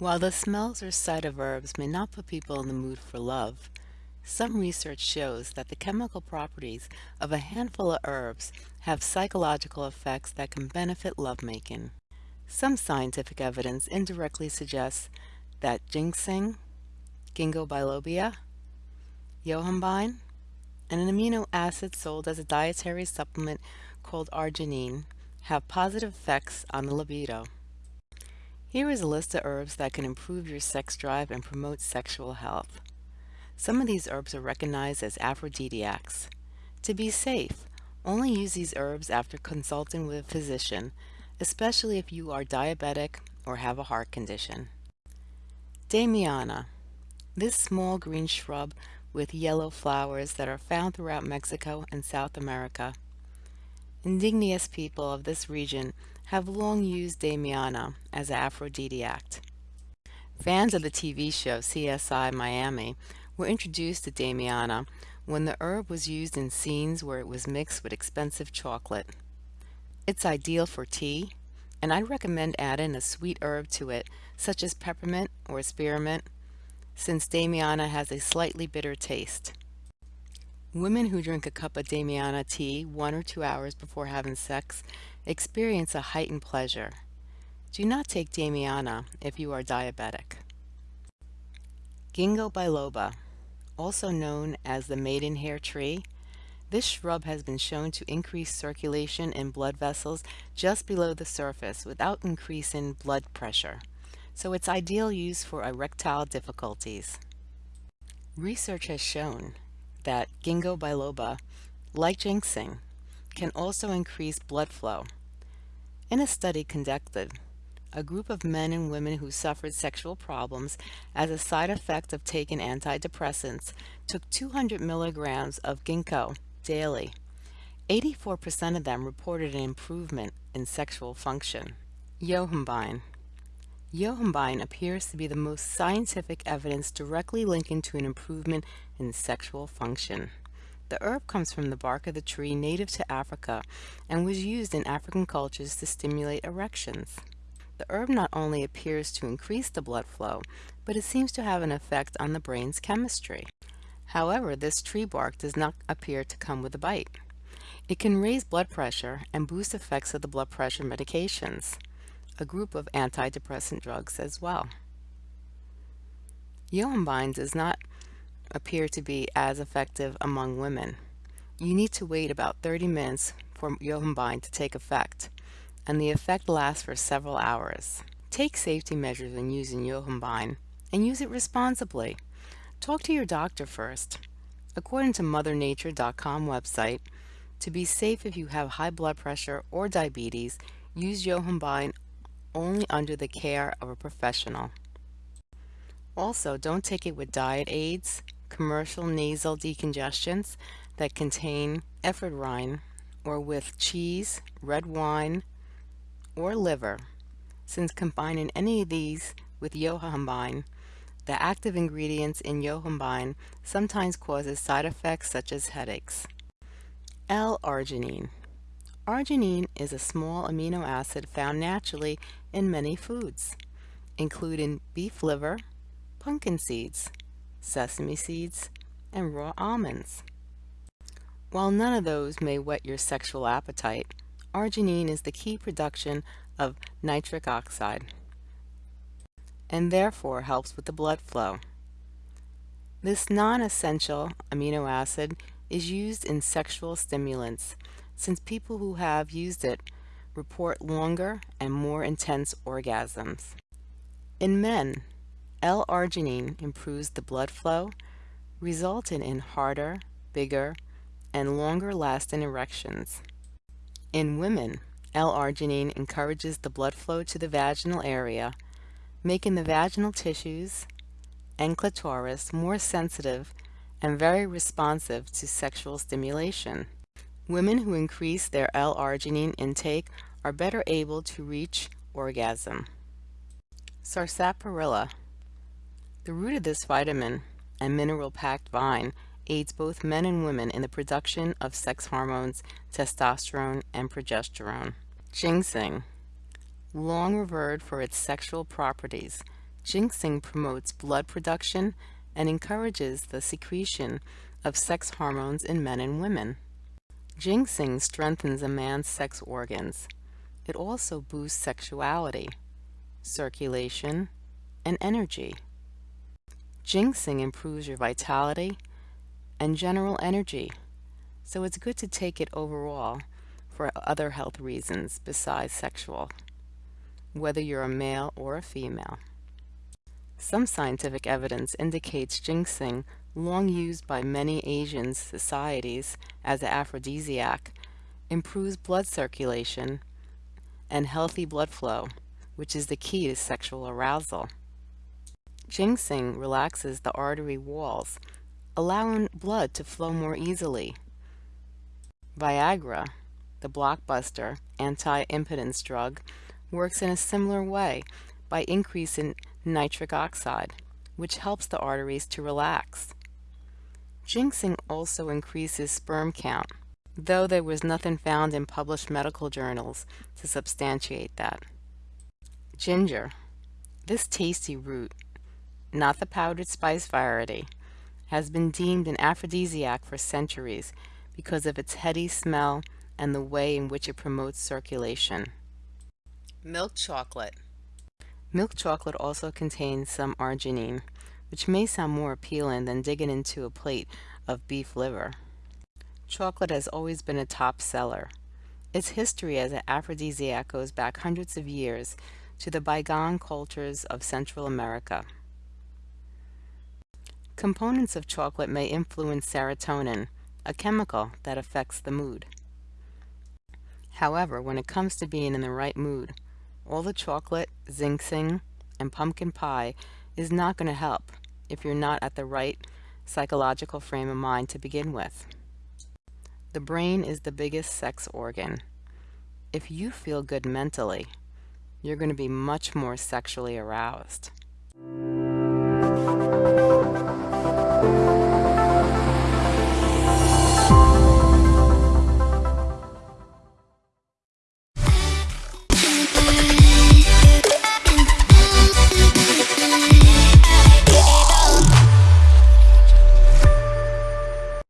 While the smells or sight of herbs may not put people in the mood for love, some research shows that the chemical properties of a handful of herbs have psychological effects that can benefit lovemaking. Some scientific evidence indirectly suggests that ginseng, ginkgo biloba, yohimbine, and an amino acid sold as a dietary supplement called arginine have positive effects on the libido. Here is a list of herbs that can improve your sex drive and promote sexual health. Some of these herbs are recognized as aphrodisiacs. To be safe, only use these herbs after consulting with a physician, especially if you are diabetic or have a heart condition. Damiana. This small green shrub with yellow flowers that are found throughout Mexico and South America. Indigenous people of this region have long used Damiana as an aphrodisiac. Fans of the TV show CSI Miami were introduced to Damiana when the herb was used in scenes where it was mixed with expensive chocolate. It's ideal for tea, and I'd recommend adding a sweet herb to it, such as peppermint or spearmint, since Damiana has a slightly bitter taste. Women who drink a cup of Damiana tea one or two hours before having sex experience a heightened pleasure. Do not take Damiana if you are diabetic. Ginkgo biloba, also known as the maidenhair tree, this shrub has been shown to increase circulation in blood vessels just below the surface without increasing blood pressure, so it's ideal use for erectile difficulties. Research has shown that ginkgo biloba, like ginseng, can also increase blood flow. In a study conducted, a group of men and women who suffered sexual problems as a side effect of taking antidepressants took 200 milligrams of ginkgo daily. 84% of them reported an improvement in sexual function. Yohimbine Yohimbine appears to be the most scientific evidence directly linking to an improvement in sexual function. The herb comes from the bark of the tree native to Africa and was used in African cultures to stimulate erections. The herb not only appears to increase the blood flow, but it seems to have an effect on the brain's chemistry. However, this tree bark does not appear to come with a bite. It can raise blood pressure and boost effects of the blood pressure medications a group of antidepressant drugs as well. Yohimbine does not appear to be as effective among women. You need to wait about 30 minutes for Yohimbine to take effect, and the effect lasts for several hours. Take safety measures when using Yohimbine, and use it responsibly. Talk to your doctor first. According to MotherNature.com website, to be safe if you have high blood pressure or diabetes, use Yohimbine only under the care of a professional. Also, don't take it with diet aids, commercial nasal decongestants that contain ephedrine, or with cheese, red wine, or liver, since combining any of these with yohimbine, the active ingredients in yohimbine sometimes causes side effects such as headaches. L-arginine Arginine is a small amino acid found naturally in many foods, including beef liver, pumpkin seeds, sesame seeds, and raw almonds. While none of those may whet your sexual appetite, arginine is the key production of nitric oxide and therefore helps with the blood flow. This non-essential amino acid is used in sexual stimulants since people who have used it report longer and more intense orgasms. In men, L-arginine improves the blood flow, resulting in harder, bigger, and longer-lasting erections. In women, L-arginine encourages the blood flow to the vaginal area, making the vaginal tissues and clitoris more sensitive and very responsive to sexual stimulation. Women who increase their L-arginine intake are better able to reach orgasm. Sarsaparilla. The root of this vitamin and mineral-packed vine aids both men and women in the production of sex hormones, testosterone, and progesterone. Ginseng. Long revered for its sexual properties, Ginseng promotes blood production and encourages the secretion of sex hormones in men and women. Ginseng strengthens a man's sex organs. It also boosts sexuality, circulation, and energy. Ginseng improves your vitality and general energy, so it's good to take it overall for other health reasons besides sexual, whether you're a male or a female. Some scientific evidence indicates ginseng, long used by many Asian societies as an aphrodisiac, improves blood circulation and healthy blood flow, which is the key to sexual arousal. Ginseng relaxes the artery walls, allowing blood to flow more easily. Viagra, the blockbuster anti-impotence drug, works in a similar way by increasing nitric oxide, which helps the arteries to relax. Ginseng also increases sperm count, though there was nothing found in published medical journals to substantiate that. Ginger. This tasty root, not the powdered spice variety, has been deemed an aphrodisiac for centuries because of its heady smell and the way in which it promotes circulation. Milk chocolate. Milk chocolate also contains some arginine, which may sound more appealing than digging into a plate of beef liver. Chocolate has always been a top seller. Its history as an aphrodisiac goes back hundreds of years to the bygone cultures of Central America. Components of chocolate may influence serotonin, a chemical that affects the mood. However, when it comes to being in the right mood, all the chocolate, ginseng, and pumpkin pie is not going to help if you're not at the right psychological frame of mind to begin with. The brain is the biggest sex organ. If you feel good mentally, you're going to be much more sexually aroused thank you.